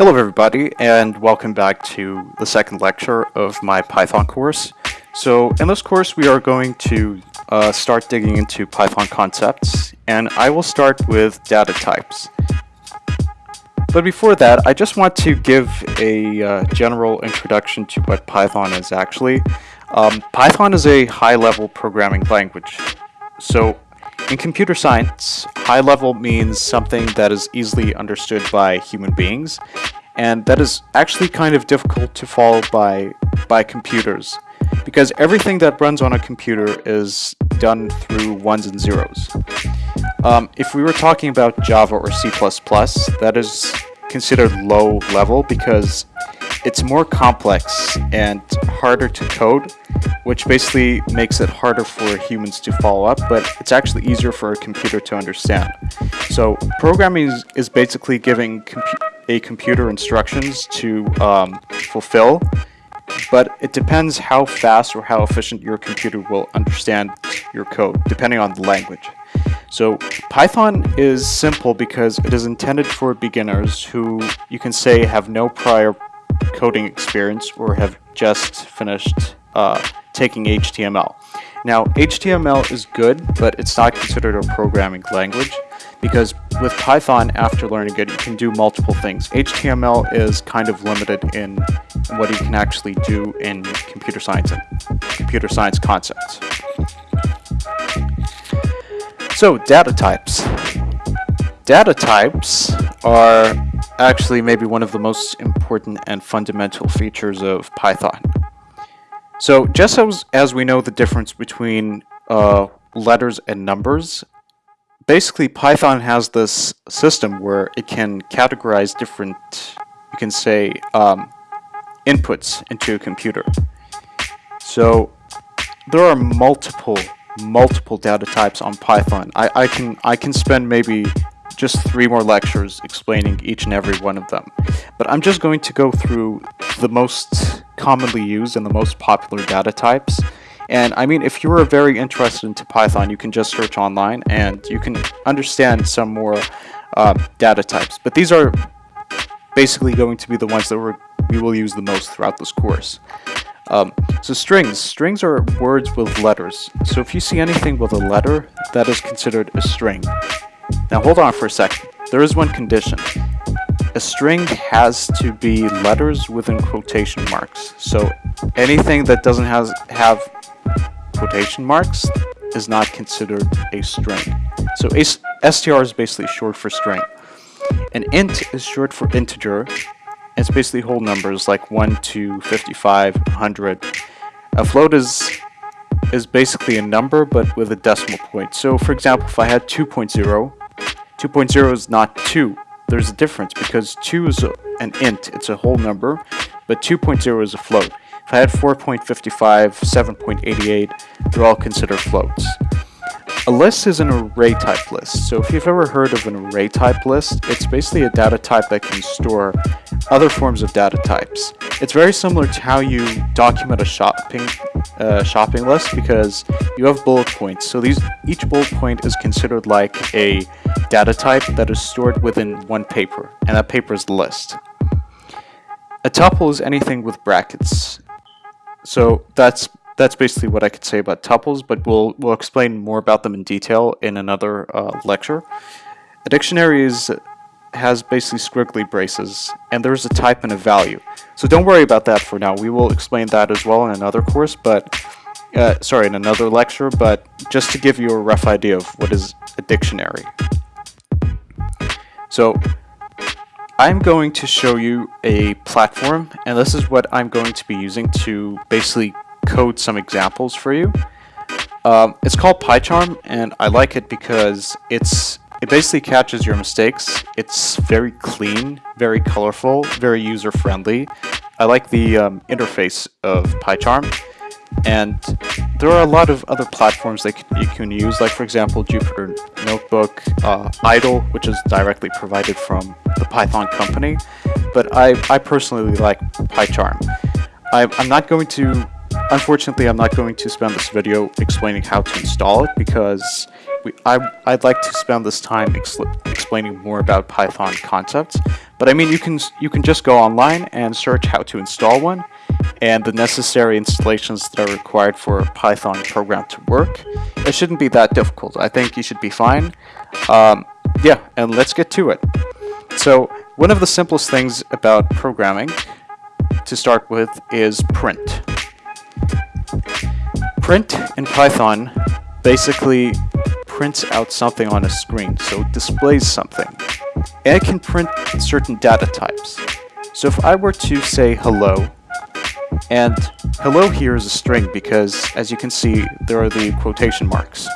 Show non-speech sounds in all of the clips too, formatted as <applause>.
Hello everybody and welcome back to the second lecture of my Python course. So in this course we are going to uh, start digging into Python concepts and I will start with data types. But before that I just want to give a uh, general introduction to what Python is actually. Um, Python is a high-level programming language. So in computer science, high level means something that is easily understood by human beings, and that is actually kind of difficult to follow by, by computers, because everything that runs on a computer is done through ones and zeros. Um, if we were talking about Java or C++, that is considered low level because it's more complex and harder to code, which basically makes it harder for humans to follow up, but it's actually easier for a computer to understand. So programming is, is basically giving a computer instructions to um, fulfill, but it depends how fast or how efficient your computer will understand your code, depending on the language. So Python is simple because it is intended for beginners who you can say have no prior coding experience or have just finished uh, taking HTML. Now, HTML is good, but it's not considered a programming language because with Python, after learning it, you can do multiple things. HTML is kind of limited in what you can actually do in computer science and computer science concepts. So, data types. Data types are actually maybe one of the most important and fundamental features of Python. So just as, as we know the difference between uh, letters and numbers, basically Python has this system where it can categorize different, you can say, um, inputs into a computer. So there are multiple, multiple data types on Python. I, I can I can spend maybe just three more lectures explaining each and every one of them. But I'm just going to go through the most commonly used and the most popular data types. And I mean, if you're very interested into Python, you can just search online and you can understand some more uh, data types. But these are basically going to be the ones that we're, we will use the most throughout this course. Um, so strings. Strings are words with letters. So if you see anything with a letter, that is considered a string. Now hold on for a second. There is one condition. A string has to be letters within quotation marks. So anything that doesn't has, have quotation marks is not considered a string. So str is basically short for string. An int is short for integer. It's basically whole numbers like 1 to 55, 100. A float is is basically a number but with a decimal point. So for example, if I had 2.0, 2.0 is not 2. There's a difference because 2 is a, an int, it's a whole number, but 2.0 is a float. If I had 4.55, 7.88, they're all considered floats. A list is an array type list. So if you've ever heard of an array type list, it's basically a data type that can store other forms of data types. It's very similar to how you document a shopping uh, shopping list because you have bullet points. So these each bullet point is considered like a data type that is stored within one paper, and that paper is list. A tuple is anything with brackets. So that's that's basically what I could say about tuples, but we'll, we'll explain more about them in detail in another uh, lecture. A dictionary is, has basically squiggly braces, and there's a type and a value. So don't worry about that for now. We will explain that as well in another course, but uh, sorry, in another lecture, but just to give you a rough idea of what is a dictionary. So I'm going to show you a platform, and this is what I'm going to be using to basically code some examples for you. Um, it's called PyCharm, and I like it because it's it basically catches your mistakes. It's very clean, very colorful, very user-friendly. I like the um, interface of PyCharm, and there are a lot of other platforms that you can use, like for example Jupyter Notebook, uh, Idle, which is directly provided from the Python company, but I, I personally like PyCharm. I, I'm not going to Unfortunately, I'm not going to spend this video explaining how to install it because we, I, would like to spend this time explaining more about Python concepts. But I mean, you can you can just go online and search how to install one, and the necessary installations that are required for a Python program to work. It shouldn't be that difficult. I think you should be fine. Um, yeah, and let's get to it. So one of the simplest things about programming to start with is print. Print in Python basically prints out something on a screen, so it displays something. And it can print certain data types. So if I were to say hello, and hello here is a string because, as you can see, there are the quotation marks.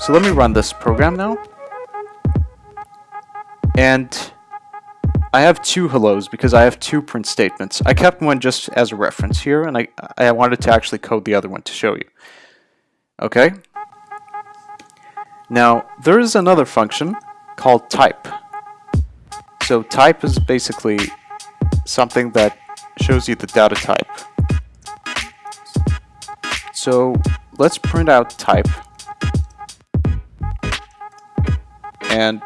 So let me run this program now. And I have two hellos because I have two print statements. I kept one just as a reference here, and I, I wanted to actually code the other one to show you. Okay? Now, there is another function called type. So type is basically something that shows you the data type. So let's print out type. And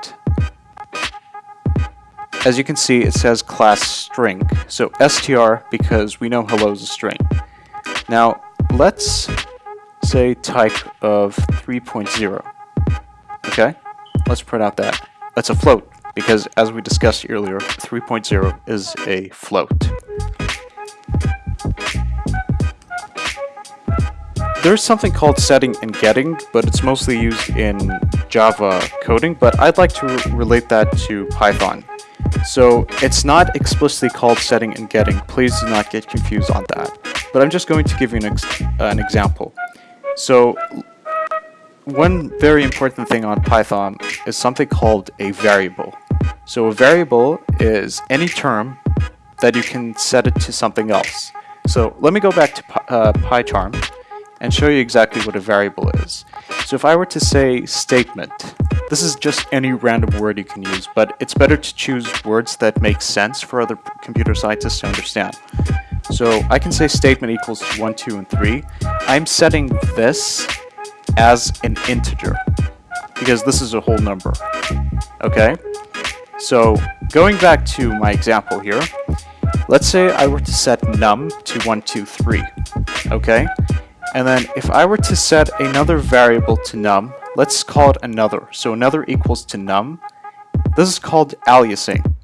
as you can see, it says class string. So str because we know hello is a string. Now, let's say type of 3.0. Okay, let's print out that. That's a float because as we discussed earlier, 3.0 is a float. There's something called setting and getting, but it's mostly used in Java coding, but I'd like to re relate that to Python. So it's not explicitly called setting and getting. Please do not get confused on that. But I'm just going to give you an, ex an example. So one very important thing on Python is something called a variable. So a variable is any term that you can set it to something else. So let me go back to uh, PyCharm and show you exactly what a variable is. So if I were to say statement, this is just any random word you can use, but it's better to choose words that make sense for other computer scientists to understand. So I can say statement equals 1, 2, and 3. I'm setting this as an integer because this is a whole number. Okay? So going back to my example here, let's say I were to set num to 1, 2, 3. Okay? And then if I were to set another variable to num, Let's call it another. So another equals to num. This is called aliasing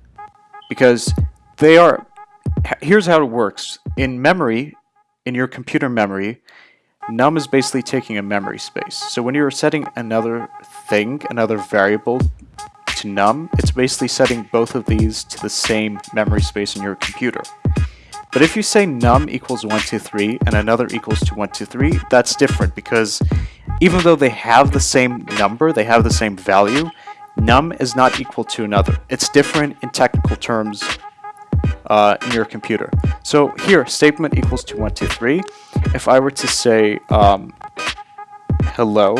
because they are, here's how it works. In memory, in your computer memory, num is basically taking a memory space. So when you're setting another thing, another variable to num, it's basically setting both of these to the same memory space in your computer. But if you say num equals 1, 2, 3 and another equals to 1, 2, 3, that's different because even though they have the same number, they have the same value, num is not equal to another. It's different in technical terms uh, in your computer. So here, statement equals to 1, 2, 3. If I were to say um, hello,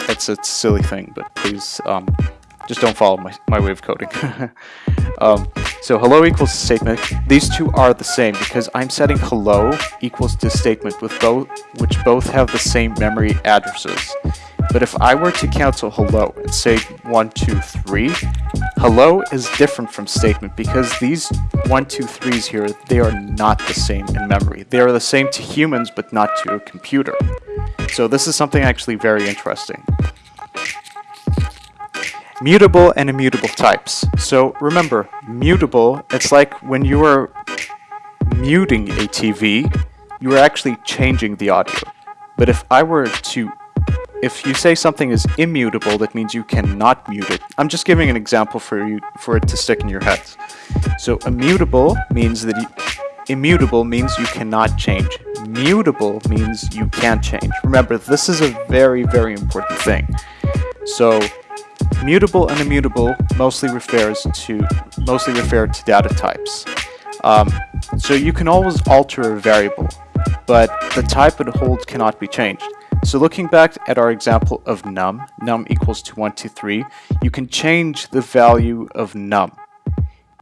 it's a silly thing, but please um, just don't follow my, my way of coding. <laughs> um, so hello equals statement. These two are the same because I'm setting hello equals to statement with both, which both have the same memory addresses. But if I were to cancel hello and say one, two, three, hello is different from statement because these 1, two, threes here, they are not the same in memory. They are the same to humans but not to a computer. So this is something actually very interesting mutable and immutable types. So remember, mutable, it's like when you are muting a TV, you are actually changing the audio. But if I were to, if you say something is immutable, that means you cannot mute it. I'm just giving an example for you, for it to stick in your head. So immutable means that you, immutable means you cannot change. Mutable means you can change. Remember, this is a very, very important thing. So Mutable and immutable mostly refers to mostly refer to data types. Um, so you can always alter a variable, but the type it holds cannot be changed. So looking back at our example of num, num equals to 1, 2, 3, you can change the value of num.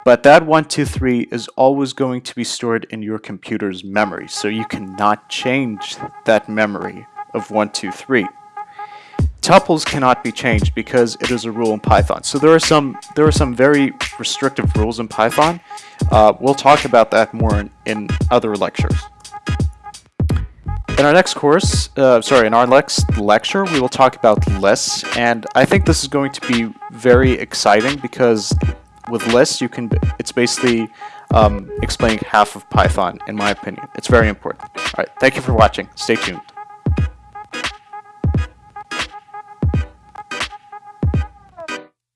But that 1, 2, 3 is always going to be stored in your computer's memory, so you cannot change that memory of 1, 2, 3. Tuples cannot be changed because it is a rule in Python. So there are some there are some very restrictive rules in Python. Uh, we'll talk about that more in, in other lectures. In our next course, uh, sorry, in our next lecture, we will talk about lists, and I think this is going to be very exciting because with lists, you can, it's basically um, explaining half of Python, in my opinion. It's very important. All right, thank you for watching. Stay tuned.